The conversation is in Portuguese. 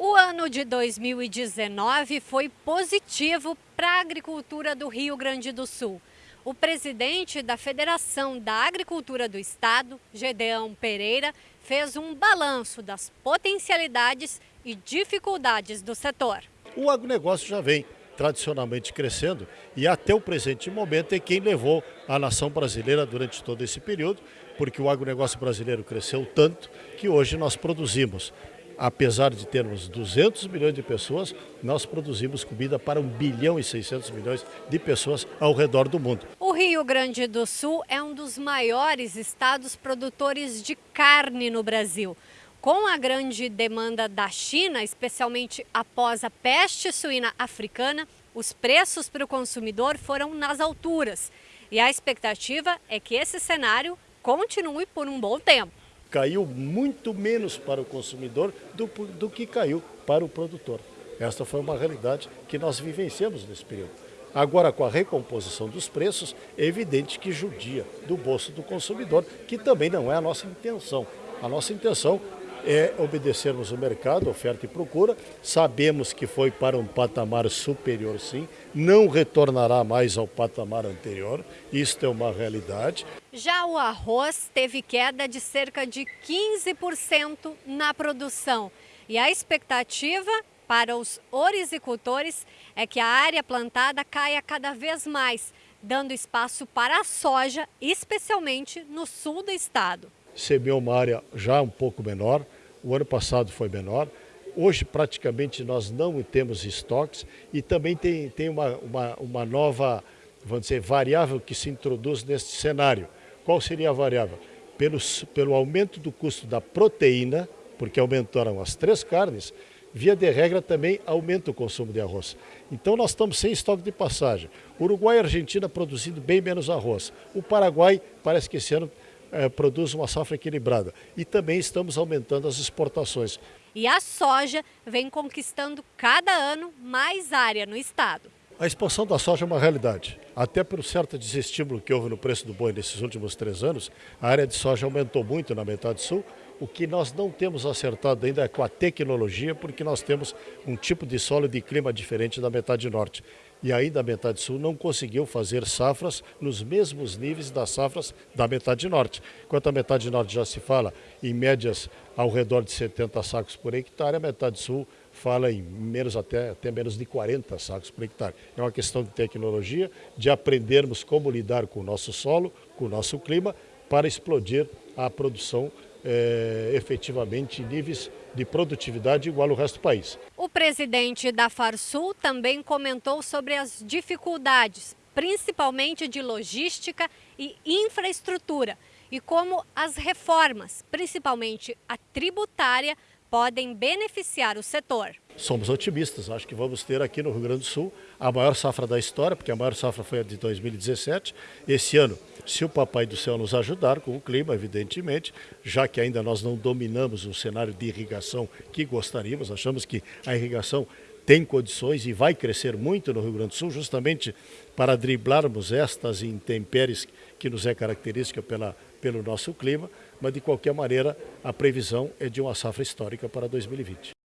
O ano de 2019 foi positivo para a agricultura do Rio Grande do Sul. O presidente da Federação da Agricultura do Estado, Gedeão Pereira, fez um balanço das potencialidades e dificuldades do setor. O agronegócio já vem tradicionalmente crescendo e até o presente momento é quem levou a nação brasileira durante todo esse período, porque o agronegócio brasileiro cresceu tanto que hoje nós produzimos apesar de termos 200 milhões de pessoas, nós produzimos comida para 1 bilhão e 600 milhões de pessoas ao redor do mundo. O Rio Grande do Sul é um dos maiores estados produtores de carne no Brasil. Com a grande demanda da China, especialmente após a peste suína africana, os preços para o consumidor foram nas alturas. E a expectativa é que esse cenário continue por um bom tempo caiu muito menos para o consumidor do, do que caiu para o produtor. Esta foi uma realidade que nós vivenciamos nesse período. Agora, com a recomposição dos preços, é evidente que judia do bolso do consumidor, que também não é a nossa intenção. A nossa intenção é obedecermos o mercado, oferta e procura. Sabemos que foi para um patamar superior, sim, não retornará mais ao patamar anterior, isto é uma realidade. Já o arroz teve queda de cerca de 15% na produção e a expectativa para os orizicultores é que a área plantada caia cada vez mais, dando espaço para a soja, especialmente no sul do estado semeou uma área já um pouco menor, o ano passado foi menor. Hoje, praticamente, nós não temos estoques e também tem, tem uma, uma, uma nova, vamos dizer, variável que se introduz neste cenário. Qual seria a variável? Pelo, pelo aumento do custo da proteína, porque aumentaram as três carnes, via de regra também aumenta o consumo de arroz. Então nós estamos sem estoque de passagem. Uruguai e Argentina produzindo bem menos arroz. O Paraguai parece que esse ano é, produz uma safra equilibrada. E também estamos aumentando as exportações. E a soja vem conquistando cada ano mais área no estado. A expansão da soja é uma realidade. Até por certo desestímulo que houve no preço do boi nesses últimos três anos, a área de soja aumentou muito na metade sul. O que nós não temos acertado ainda é com a tecnologia, porque nós temos um tipo de solo e de clima diferente da metade norte. E ainda a metade sul não conseguiu fazer safras nos mesmos níveis das safras da metade norte. Enquanto a metade norte já se fala em médias ao redor de 70 sacos por hectare, a metade sul fala em menos até, até menos de 40 sacos por hectare. É uma questão de tecnologia, de aprendermos como lidar com o nosso solo, com o nosso clima, para explodir a produção é, efetivamente em níveis de produtividade igual ao resto do país. O presidente da Farsul também comentou sobre as dificuldades, principalmente de logística e infraestrutura, e como as reformas, principalmente a tributária, podem beneficiar o setor. Somos otimistas, acho que vamos ter aqui no Rio Grande do Sul a maior safra da história, porque a maior safra foi a de 2017. Esse ano, se o Papai do Céu nos ajudar com o clima, evidentemente, já que ainda nós não dominamos o cenário de irrigação que gostaríamos, achamos que a irrigação tem condições e vai crescer muito no Rio Grande do Sul, justamente para driblarmos estas intempéries que nos é característica pela, pelo nosso clima, mas de qualquer maneira a previsão é de uma safra histórica para 2020.